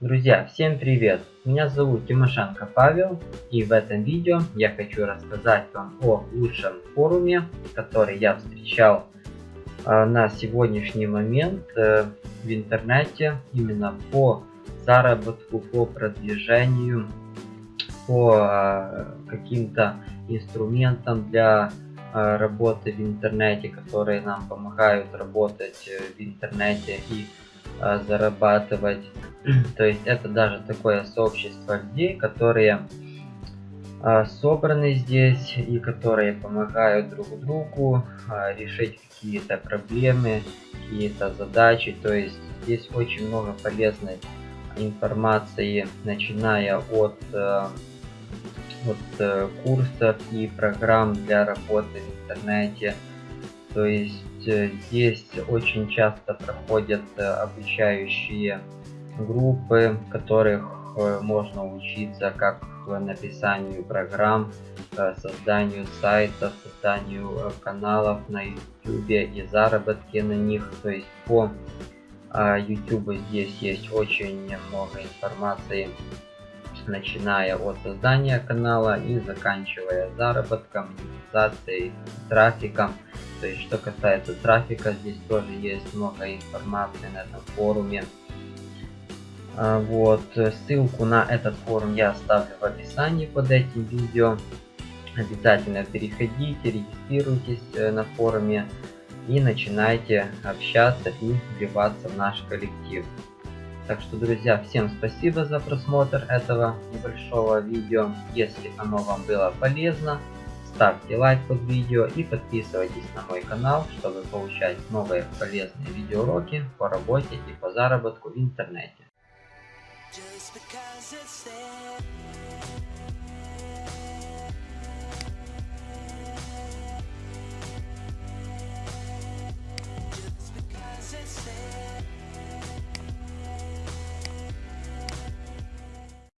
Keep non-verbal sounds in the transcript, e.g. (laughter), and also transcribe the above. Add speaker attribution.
Speaker 1: Друзья, всем привет! Меня зовут Тимошенко Павел и в этом видео я хочу рассказать вам о лучшем форуме, который я встречал э, на сегодняшний момент э, в интернете именно по заработку, по продвижению, по э, каким-то инструментам для работы в интернете, которые нам помогают работать в интернете и зарабатывать (clears throat) то есть это даже такое сообщество людей, которые а, собраны здесь и которые помогают друг другу а, решить какие-то проблемы, какие-то задачи. То есть здесь очень много полезной информации, начиная от, э, от э, курсов и программ для работы в интернете. То есть э, здесь очень часто проходят обучающие группы, в которых э, можно учиться как написанию программ, э, созданию сайтов, созданию э, каналов на YouTube и заработке на них. То есть по YouTube здесь есть очень много информации, начиная от создания канала и заканчивая заработком, монетизацией, трафиком. То есть что касается трафика, здесь тоже есть много информации на этом форуме. А, вот, ссылку на этот форум я оставлю в описании под этим видео. Обязательно переходите, регистрируйтесь э, на форуме и начинайте общаться и вливаться в наш коллектив. Так что, друзья, всем спасибо за просмотр этого небольшого видео. Если оно вам было полезно, ставьте лайк под видео и подписывайтесь на мой канал, чтобы получать новые полезные видеоуроки по работе и по заработку в интернете. Just because it's there.